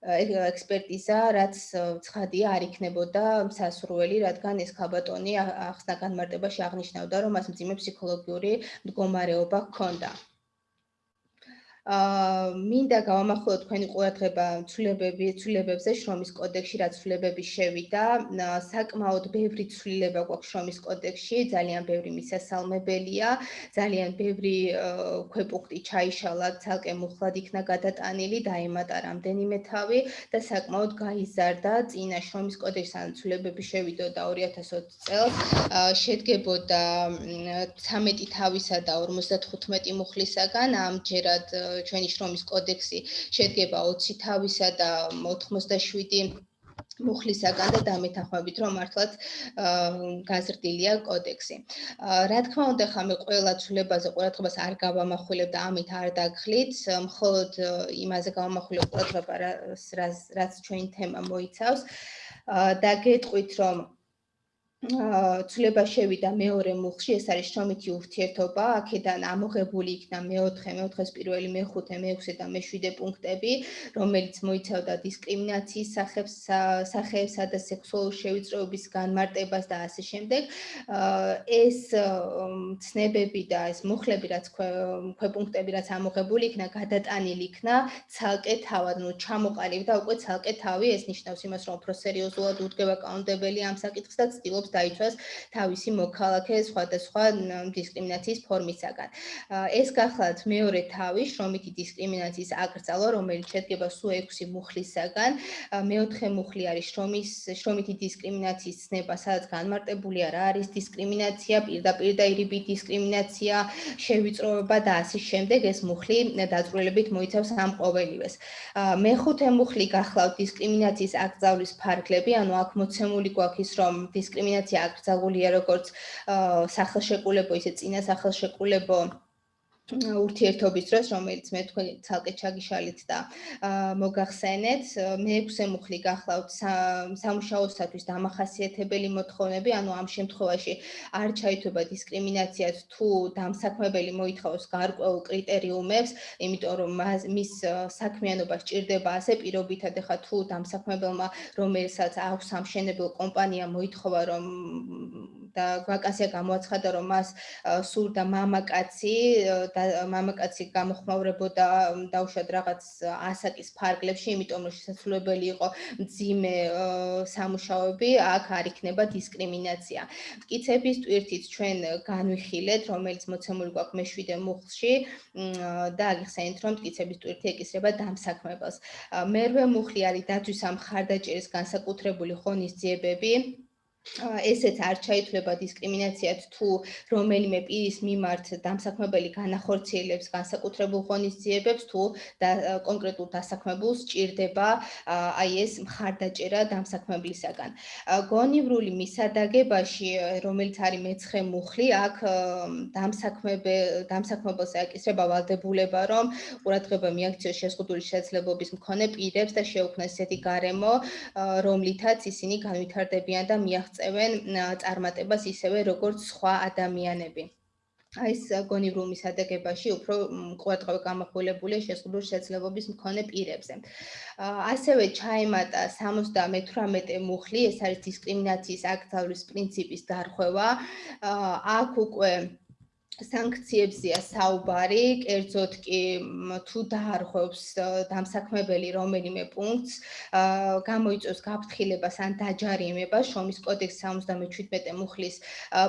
ექსპერტიზა, რაც ცხადია არ იქნებოდა სასურველი, რადგან ეს ქალბატონი ახსნა განმარტებაში აღნიშნავდა, რომ მას მძიმე ფსიქოლოგიური მდგომარეობა ჰქონდა. აა მინდა გავამახვილო თქვენი ყურადღება ცვლილებები ცვლილებებზე შრომის კოდექსში რაც ცვლილებები შევიდა. საკმაოდ ბევრი ცვლილება გვაქვს შრომის კოდექსში ძალიან ბევრი მისასალმებელია ძალიან ბევრი ქვეპუნქტი ჩაიშალა ცალკე მუხლად იქნა გადატანილი დაემატა რამდენიმე თავი და საკმაოდ გაიზარდა. წინა შრომის კოდექსში ან ცვლილებები შევიდოდა 2020 წელს. შედგებოდა 13 თავისა და 55 მუხლისაგან. ამჯერად ჩვენი შრომის კოდექსი შედგება 20 თავისა და 87 მუხლისაგან და დამეთანხმებით რომ მართლაც გაზრდილია კოდექსი. რა თქმა უნდა, ხა მე ყველა ცვლილებაზე ყურადღებას არ გავამახვილებ და ამით არ დაგხლით, მხოლოდ იმაზე გავამახვილებ ყურადღება რაც რაც ჩვენ თემა მოიცავს. და გეტყვით რომ ცლება შევიდა მეორე მუხში, ეს არის შრომითი ურთიერთობა, აქედან ამოღებული იქნა მეოთხე, მეოთხეს პირველი, მეხუთე, მეექვსე და მეშვიდე პუნქტები, რომელიც მოიცავდა დისკრიმინაციის სახებს, სახეებსა და სექსუალური შევიწროების განმარტებას და ასე შემდეგ. ეს ცნებები და ეს მუხლები, რაც ქვეპუნქტები, რაც ამოღებული იქნა, გადატანილი იქნა ცალკე თავად, ნუ ჩამოყალიბდა და უკვე ცალკე თავი, ეს ნიშნავს იმას, რომ უფრო სერიოზულად უდგება კანონმდებელი ამ საკითხს და ცდილობს დაიცვას თავისი მოქალაქე სხვადასხვა დისკრიმინაციის ფორმისაგან. ეს გახლავთ მეორე თავი შრომითი დისკრიმინაციის აკრძალვა, რომელიც შედგება სულ 6 მუხლისაგან. მეოთხე მუხლი არის შრომის შრომითი დისკრიმინაციის ცნება, სადაც განმარტებულია რა არის დისკრიმინაცია, პირდაპირ და ირიბი დისკრიმინაცია, შევიწროება და ასე შემდეგ. ეს მუხლი დაწვრილებით მოიცავს ამ ყოველივეს. მეხუთე მუხლი გახლავთ დისკრიმინაციის აკრძალვის ფარგლები, ანუ აქ მოცემული გვაქვს ის, რომ დისკრიმინაცია ინფორმაცია აკრძალულია როგორც სახელშეკრულებო ისე წინა სახელშეკრულებო ურთიერთობის დროს, რომელიც მე თქვენ ცალკე ჩაგიშალით და მოგახსენეთ, მეექვსე მუხლი გახლავთ სამუშაოსათვის დამახასიათებელი მოთხოვნები, ანუ ამ შემთხვევაში არ ჩაითვება დისკრიმინაციად თუ დამსაქმებელი მოითხოვს გარკვეულ კრიტერიუმებს, იმიტომ რომ მის საქმიანობა სჭირდება ასე პირობითად, ეხა თუ დამსაქმებელმა რომელსაც აქვს სამშენებლო კომპანია მოითხოვა რომ და ვაკანსია გამოაცხადა რომ მას სურდა მამაკაცი და მამაკაცი გამოხმაურებოდა დაუშვათ რაღაც ასაკის ფარგლებში, იმიტომ რომ შესაძლებელი იყო ძიმე სამუშაოები, აქ არ იქნება დისკრიმინაცია. მტკიცების ტვირთით ჩვენ განვიხილეთ, რომელიც მოცემული გვაქვს მეშვიდე მუხლში და აგიხსენეთ, რომ მტკიცების ტვირთი ეკისრება დამსაქმებელს. მერვე მუხლი არის დაცვის ამ ხარდაჭერის განსაკუთრებული ღონისძიებები. ესეც არ ჩაითვლება დისკრიმინაციად თუ რომელიმე პირის მიმართ დამსაქმებელი განახორციელებს განსაკუთრებულ ღონისძიებებს თუ კონკრეტულ დასაქმებულს ჭირდება აი ეს მხარდაჭერა დამსაქმებლისაგან. გონივრული მისადაგებაში, რომელიც არის მეცხრე მუხლი, აქ დამსაქმებე დამსაქმებელს აკისრება ვალდებულება, რომ ყურადღება მიაქციოს შეზღუდული შესაძლებლობის მქონე პირებს და შეუქმნას ისეთი გარემო, რომლითაც ისინი განვითარდებიან და აღწევენ წარმატებას ისევე როგორც სხვა ადამიანები. აი ეს გონივრუმის ადაგებაში უფრო ყურადღება გამახვილებულია შეზღუდული შეცლებობის მქონე პირებზე. ასევე ჩაემატა 78 მუხლი, ეს არის დისკრიმინაციის აკრძალვის პრინციპის დარღვევა. აქ უკვე სანქციებზია საუბარი, კერძოდ კი თუ დაარღვევს დამსაქმებელი რომელიმე პუნქტს, გამოიწვევს გაფრთხილებას ან დაჯარიმებას, შრომის კოდექსის 77 მუხლის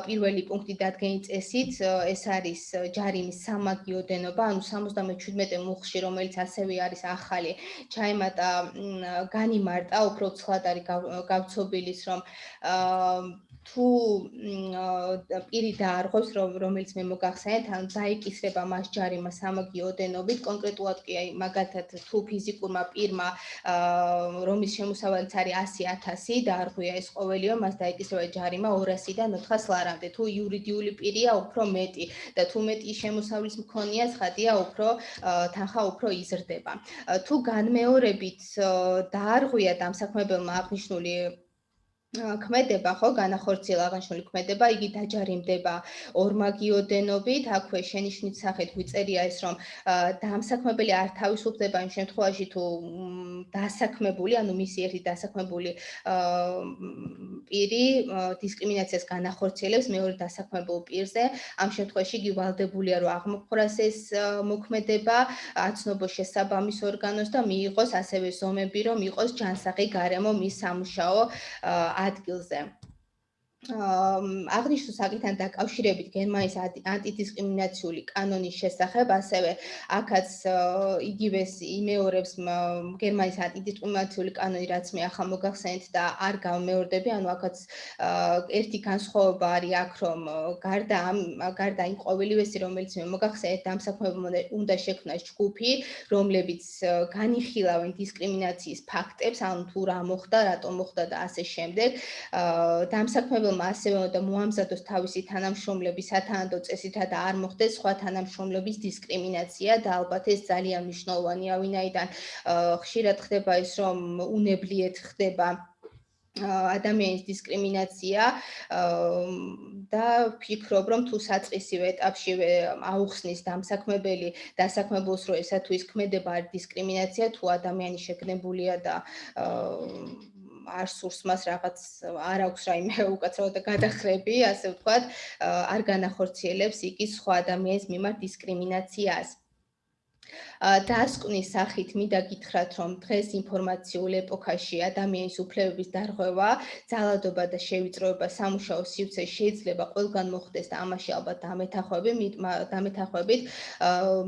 პირველი პუნქტი დადგენილი წესით, ეს არის ჯარიმის სამაგიო დენობა, ანუ 77 მუხლში, რომელიც ასევე არის ახალი, ჩაემატა განიმარტა, უფრო ცხად არის გავცობილის, რომ თუ პირი დაარღვევს რომელიც მე მოგახსენეთ ან დაიკისრება მას ჯარიმა სამაგიო ოდენობით კონკრეტულად კი აი მაგათად თუ ფიზიკურმა პირმა რომის შემოსავალიც არის 100000 დაარღვია ეს ყოველივე მას დაიკისრება ჯარიმა 200-დან 400 ლარამდე. თუ იურიდიული პირია უფრო მეტი. და თუ მეტი შემოსავლის მქონია ცხადია უფრო თანხა უფრო იზრდება. თუ განმეორებით დაარღვია დამსაქმებელმა აღნიშნული ქმედება ხო? განახორციელა აღნიშნული ქმედება იგი დაჯარიმდება. ორმაგიოდენობით აქვე შენიშნით სახით ვიწერია ეს რომ დამსაქმებელი არ თავისუფლდება იმ შემთხვევაში თუ დასაქმებული ანუ მისი ერთი დასაქმებული პირი დისკრიმინაციას განახორციელებს მეორე დასაქმებულ პირზე. ამ შემთხვევაში იგი ვალდებულია რომ აღმოფხვრას ეს მოქმედება აცნობოს შესაბამის ორგანოს და მიიღოს ასევე ზომები რომ იყოს ჯანსაღი გარემო მის სამუშაო ადგილზე. აღნიშნულ საკითხთან დაკავშირებით გერმანიის ანტიდისკრიმინაციული კანონის შესახებ, ასევე აქაც იგივეს იმეორებს გერმანიის ანტიდისკრიმინაციული კანონი, რაც მე ახლა მოგახსენეთ და არ გამეორდები, ანუ აქაც ერთი განსხვავება არის აქ, რომ გარდა ამ გარდა იმ ყოველივესი, რომელიც მე მოგახსენეთ, დამსაქმებელმა უნდა შექმნას ჯგუფი, რომლებიც განიხილავენ დისკრიმინაციის ფაქტებს, ანუ თუ რა მოხდა, რატომ მოხდა და ასე შემდეგ. დამსაქმებელ მშობელმა ასევე უნდა მოამზადოს თავისი თანამშრომლების სათანადო წესითა და არ მოხდეს სხვა თანამშრომლების დისკრიმინაცია და ალბათ ეს ძალიან მნიშვნელოვანია, ვინაიდან ხშირად ხდება ის, რომ უნებლიეთ ხდება ადამიანის დისკრიმინაცია და ფიქრობ რომ თუ საწყისივე ეტაპშივე აუხსნის დამსაქმებელი დასაქმებულს რომ ესა თუ ის ქმედება არ დისკრიმინაცია თუ ადამიანი შეგნებულია და არ სურს მას რაღაც არ აქვს რაიმე უკაცრავად გადახრები, ასე ვთქვათ, არ განახორციელებს იგი სხვა ადამიანის მიმართ დისკრიმინაციას. დასკვნის სახით მინდა გითხრათ, რომ დღეს ინფორმაციულ ეპოქაში ადამიანის უფლებების დარღვევა, ძალადობა და შევიწროება სამუშაო სივრცე შეიძლება ყველგან მოხდეს და ამაში ალბათ დამეთახვები, დამეთახვებით,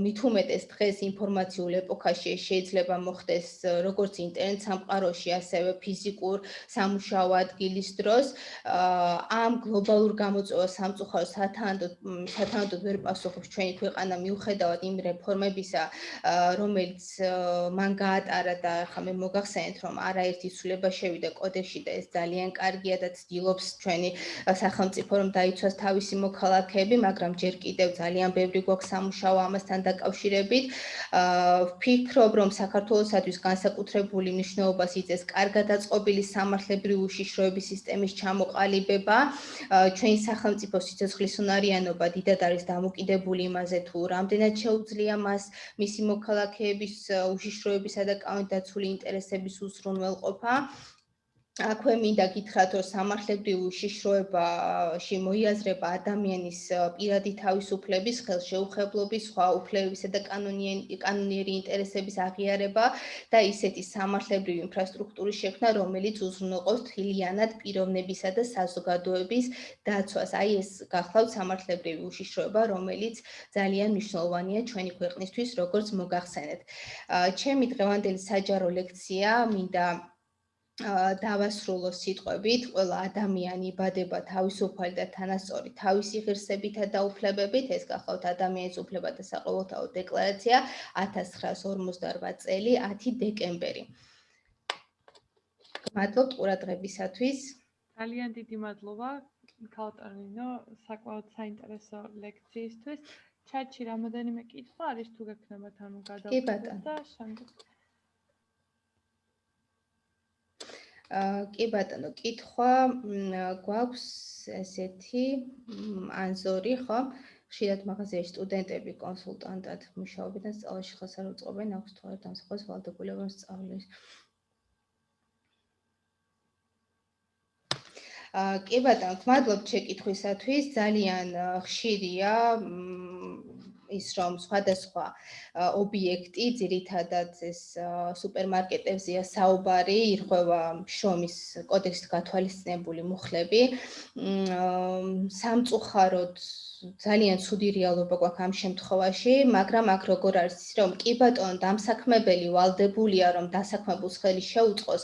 მით უმეტეს დღეს ინფორმაციულ ეპოქაში შეიძლება მოხდეს როგორც ინტერნეტ სამყაროში, ასევე ფიზიკურ სამუშაო ადგილის დროს. ამ გლობალურ გამოწვევას სამწუხაროდ სათანადოდ სათანადოდ ვერ პასუხობს ჩვენი ქვეყანა მიუხედავად იმ რეფორმებისა, რომელიც მან გაატარა და ახლა მე მოგახსენეთ რომ არაერთი ცვლილება შევიდა კოდექსში და ეს ძალიან კარგია და ცდილობს ჩვენი სახელმწიფო რომ დაიცვას თავისი მოქალაქეები, მაგრამ ჯერ კიდევ ძალიან ბევრი გვაქვს სამუშაო ამასთან დაკავშირებით. ვფიქრობ რომ საქართველოსთვის განსაკუთრებული მნიშვნელობას იწევს კარგად აწყობილი სამართლებრივი უშიშროების სისტემის ჩამოყალიბება. ჩვენი სახელმწიფო სიცოცხლის უნარიანობა დიდად არის დამოკიდებული იმაზე თუ რამდენად შეუძლია მას მისი მოქალაქეების უშიშროებისა და კანონდაცული ინტერესების უზრუნველყოფა აქვე მინდა გითხრათ, რომ სამართლებრივი უშიშროებაში მოიაზრება ადამიანის პირადი თავისუფლების, ხელშეუხებლობის, სხვა უფლებებისა და კანონიერი ინტერესების აღიარება და ისეთი სამართლებრივი ინფრასტრუქტურის შექმნა, რომელიც უზრუნველყოფს თლიანად პიროვნებისა და საზოგადოების დაცვას. აი ეს გახლავთ სამართლებრივი უშიშროება, რომელიც ძალიან მნიშვნელოვანია ჩვენი ქვეყნისთვის, როგორც მოგახსენეთ. ჩემი დღევანდელი საჯარო ლექცია მინდა დავასრულო სიტყვებით, ყველა ადამიანი იბადება თავისუფალი და თანასწორი თავისი ღირსებითა და უფლებებით, ეს გახლავთ ადამიანის უფლებათა საყოველთაო დეკლარაცია 1958 წელი 10 დეკემბერი. მადლობთ ყურადღებისათვის. ძალიან დიდი მადლობა ქალტარინო საკმაოდ საინტერესო ლექციისთვის. ჩატში რამოდენიმე კითხვა არის თუ გექნებათ ანუ გადავწყვეტ და შემდეგ კი ბატონო, კითხვა გვაქვს ესეთი ანზორი, ხო? ხშირად მაღაზიაში სტუდენტები კონსულტანტად მუშაობენ სწავლაში ხალხს არ უწყობენ, აქვს თორე დამსახურებას ვალდებულება სწავლის. აა კი ბატონო, მადლობ შეკითხვისათვის. ძალიან ხშირია ის რომ სხვადასხვა ობიექტი, ძირითადად ეს სუპერმარკეტებზეა საუბარი, ირღვევა შრომის კოდექსით გათვალისწინებული მუხლები. სამწუხაროდ ძალიან ცუდი რეალობა გვაქვს ამ შემთხვევაში, მაგრამ აქ როგორ არის ის, რომ კი ბატონო, დამსაქმებელი ვალდებულია, რომ დასაქმებულს ხელი შეუწყოს,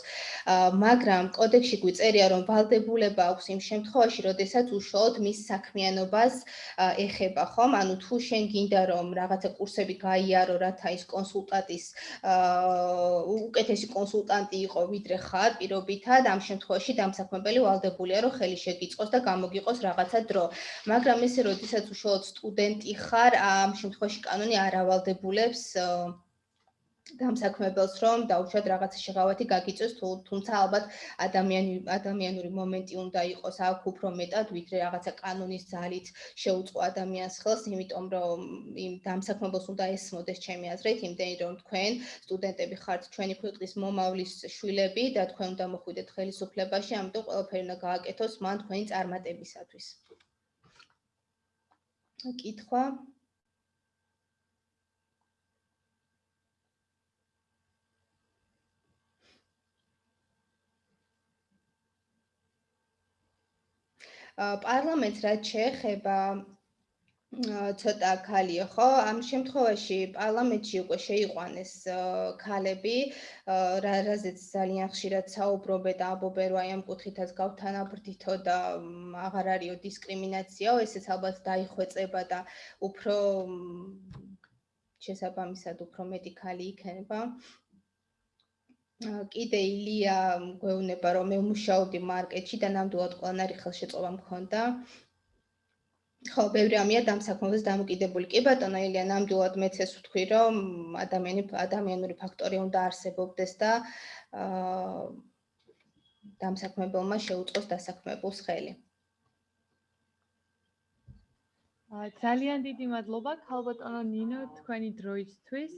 მაგრამ კოდექსში გვიწერია, რომ ვალდებულება აქვს იმ შემთხვევაში, როდესაც უშუალოდ მის საქმიანობას ეხება, ხომ? ანუ თუ შენ გინდა რომ რაღაცა კურსები გაიარო, რათა ის კონსულტანტის უკეთესი კონსულტანტი იყო, ვიდრე ხარ პირობითად, ამ შემთხვევაში დამსაქმებელი ვალდებულია, რომ ხელი შეგიწყოს და გამოგიყოს რაღაცა დრო. მაგრამ ესე როდის როდესაც უშუალოდ სტუდენტი ხარ, ამ შემთხვევაში კანონი არ ავალდებულებს დამსაქმებელს, რომ დაუშვათ რაღაცა შეღავათი გაგიწევს, თუმცა ალბათ ადამიანი ადამიანური მომენტი უნდა იყოს აქ უფრო მეტად, ვიდრე რაღაცა კანონის ძალით შეუწყო ადამიანს ხელს, იმიტომ რომ იმ დამსაქმებელს უნდა ესმოდეს ჩემი აზრით, იმდენი რომ თქვენ სტუდენტები ხართ ჩვენი ქვეყნის მომავლის შვილები და თქვენ უნდა მოხვიდეთ ხელისუფლებაში, ამიტომ ყველაფერი უნდა გააკეთოს მან თქვენი წარმატებისათვის. კითხვა? პარლამენტს რაც შეეხება ცოტა ქალიო, ხო? ამ შემთხვევაში პარლამენტში უკვე შეიყვანეს ქალები, რა რაზეც ძალიან ხშირად საუბრობენ და ამბობენ, რომ აი ამ კუთხითაც გავთანაბრდითო და აღარ არისო დისკრიმინაციაო, ესეც ალბათ დაიხვეწება და უფრო შესაბამისად უფრო მეტი ქალი იქნება. კიდე ილია გვეუბნება რომ მე მუშაობდი მარკეტში და ნამდვილად ყველანაირი ხელშეწყობა მქონდა. ხო, ბევრი ამია დამსაქმებელს დამოკიდებული. კი ბატონო, ილია, ნამდვილად მეც ეს ვთქვი, რომ ადამიანი ადამიანური ფაქტორი უნდა არსებობდეს და აა დამსაქმებელმა შეუწყოს დასაქმებულს ხელი. ძალიან დიდი მადლობა. ქალბატონო ნინო თქვენი დროისთვის.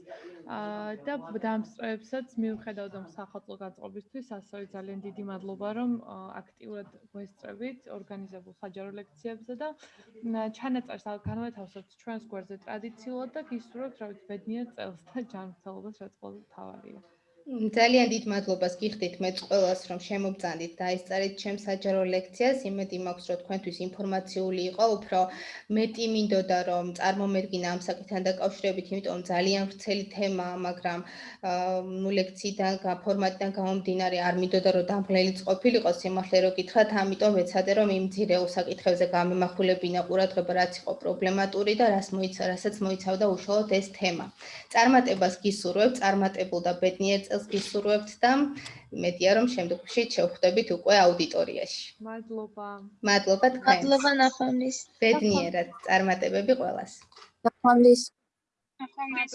და დამსწრეებსაც მიუხედავად ამ სახელმწიფო განწყობისთვის ასევე ძალიან დიდი მადლობა რომ აქტიურად გვესწრებით ორგანიზებულ საჯარო ლექციებზე და ჩანაწერს განვეთავსებთ ჩვენს გვერდზე ტრადიციულად და გისურვებთ რა ვიცი ბედნიერ წელს და ჯანმრთელობას რაც ყველაზე მთავარია ძალიან დიდ მადლობას გიხდით მეც ყველას რომ შემოგწანდით და ესწარით ჩემს საჯარო ლექციას. იმედი მაქვს რომ თქვენთვის ინფორმაციული იყო, უფრო მეტი მინდოდა რომ წარმომერგინა ამ საკითხთან დაკავშირებით, იმიტომ ძალიან ვრცელი თემაა, მაგრამ ნუ ლექციიდან, ფორმატიდან გამომდინარე არ მინდოდა რომ დამღლელი ყოფილიყო სიმართლე რო გითხრათ, ამიტომ ვეცადე რომ იმ ძირეულ საკითხებზე გამემახვილებინა ყურადღება, რაც იყო პრობლემატური და რას მოიცა, რასაც მოიცავდა უშუალოდ ეს თემა. წარმატებას გისურვებ, წარმატებულ და ბედნიერ წელს გისურვებთ და იმედია რომ შემდგომში შევხვდებით უკვე აუდიტორიაში. მადლობა. მადლობა თქვენ. მადლობა ნახვამდის. ბედნიერად წარმატებები ყველას. ნახვამდის. ნახვამდის.